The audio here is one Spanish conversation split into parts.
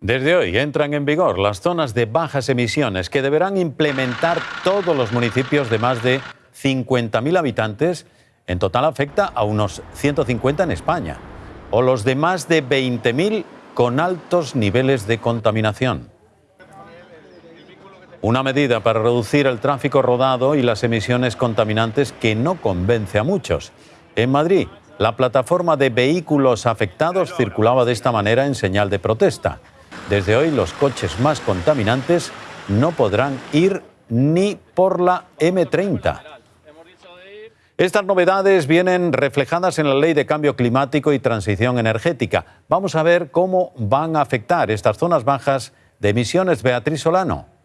Desde hoy entran en vigor las zonas de bajas emisiones que deberán implementar todos los municipios de más de 50.000 habitantes. En total afecta a unos 150 en España. O los de más de 20.000 con altos niveles de contaminación. Una medida para reducir el tráfico rodado y las emisiones contaminantes que no convence a muchos. En Madrid, la plataforma de vehículos afectados circulaba de esta manera en señal de protesta. Desde hoy los coches más contaminantes no podrán ir ni por la M30. Estas novedades vienen reflejadas en la Ley de Cambio Climático y Transición Energética. Vamos a ver cómo van a afectar estas zonas bajas de emisiones. Beatriz Solano.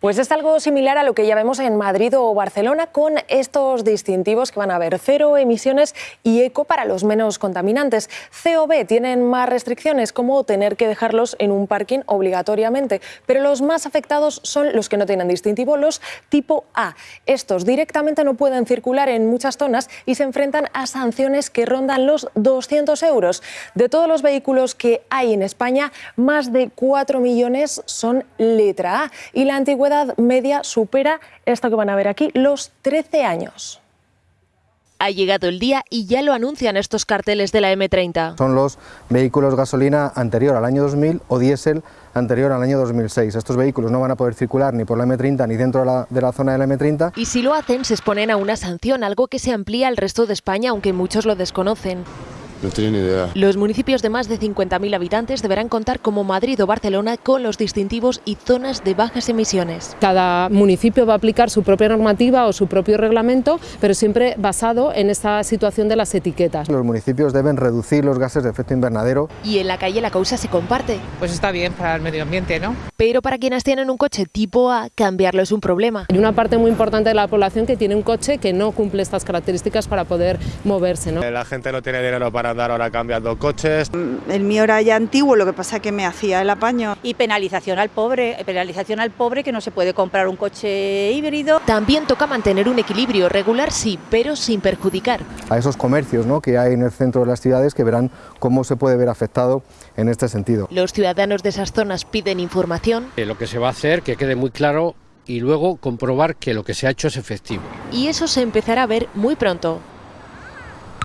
Pues es algo similar a lo que ya vemos en Madrid o Barcelona con estos distintivos que van a haber cero emisiones y eco para los menos contaminantes. COB tienen más restricciones como tener que dejarlos en un parking obligatoriamente, pero los más afectados son los que no tienen distintivo, los tipo A. Estos directamente no pueden circular en muchas zonas y se enfrentan a sanciones que rondan los 200 euros. De todos los vehículos que hay en España, más de 4 millones son letra A y la antigüedad edad media supera esto que van a ver aquí, los 13 años. Ha llegado el día y ya lo anuncian estos carteles de la M30. Son los vehículos gasolina anterior al año 2000 o diésel anterior al año 2006. Estos vehículos no van a poder circular ni por la M30 ni dentro de la, de la, zona de la M30. Y si lo hacen, se exponen a una sanción, algo que se amplía al resto de España, aunque muchos lo desconocen. No tenía ni idea. Los municipios de más de 50.000 habitantes deberán contar como Madrid o Barcelona con los distintivos y zonas de bajas emisiones. Cada municipio va a aplicar su propia normativa o su propio reglamento, pero siempre basado en esta situación de las etiquetas. Los municipios deben reducir los gases de efecto invernadero. Y en la calle la causa se comparte. Pues está bien para el medio ambiente, ¿no? Pero para quienes tienen un coche tipo A, cambiarlo es un problema. Hay una parte muy importante de la población que tiene un coche que no cumple estas características para poder moverse. ¿no? La gente no tiene dinero para andar ahora cambiando coches. El mío era ya antiguo, lo que pasa es que me hacía el apaño. Y penalización al pobre, penalización al pobre que no se puede comprar un coche híbrido. También toca mantener un equilibrio regular, sí, pero sin perjudicar. A esos comercios ¿no? que hay en el centro de las ciudades que verán cómo se puede ver afectado en este sentido. Los ciudadanos de esas zonas piden información. Eh, lo que se va a hacer, que quede muy claro y luego comprobar que lo que se ha hecho es efectivo. Y eso se empezará a ver muy pronto.